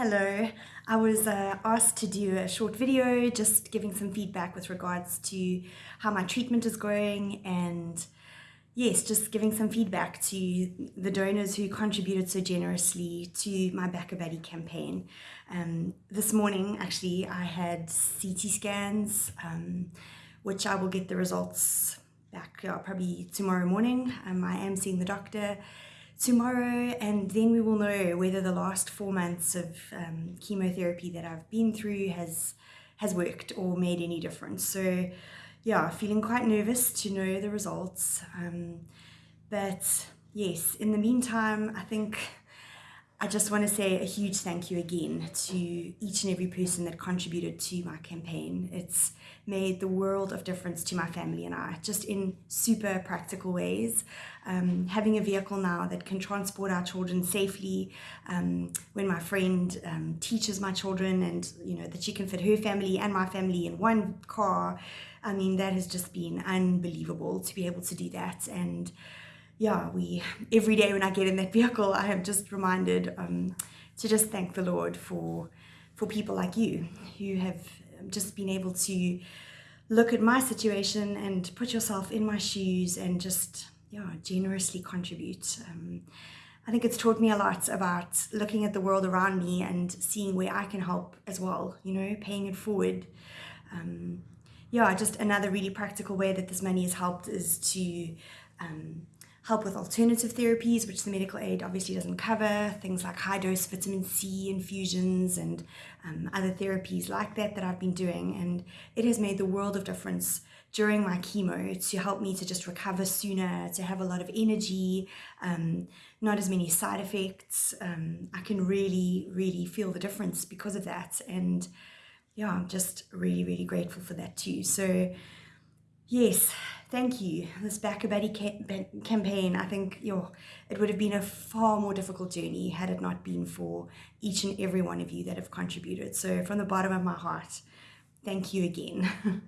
Hello, I was uh, asked to do a short video just giving some feedback with regards to how my treatment is going and yes, just giving some feedback to the donors who contributed so generously to my BackaBuddy campaign. Um, this morning, actually, I had CT scans, um, which I will get the results back uh, probably tomorrow morning. Um, I am seeing the doctor tomorrow and then we will know whether the last four months of um, chemotherapy that I've been through has has worked or made any difference. So yeah, feeling quite nervous to know the results. Um, but yes, in the meantime, I think I just want to say a huge thank you again to each and every person that contributed to my campaign. It's made the world of difference to my family and I, just in super practical ways. Um, having a vehicle now that can transport our children safely, um, when my friend um, teaches my children and you know that she can fit her family and my family in one car, I mean that has just been unbelievable to be able to do that and yeah, we every day when I get in that vehicle, I am just reminded um, to just thank the Lord for for people like you who have just been able to look at my situation and put yourself in my shoes and just yeah generously contribute. Um, I think it's taught me a lot about looking at the world around me and seeing where I can help as well. You know, paying it forward. Um, yeah, just another really practical way that this money has helped is to um, help with alternative therapies, which the medical aid obviously doesn't cover, things like high dose vitamin C infusions and um, other therapies like that that I've been doing. And it has made the world of difference during my chemo to help me to just recover sooner, to have a lot of energy, um, not as many side effects. Um, I can really, really feel the difference because of that. And yeah, I'm just really, really grateful for that too. So Yes, thank you. This BackaBuddy campaign, I think yo, it would have been a far more difficult journey had it not been for each and every one of you that have contributed. So from the bottom of my heart, thank you again.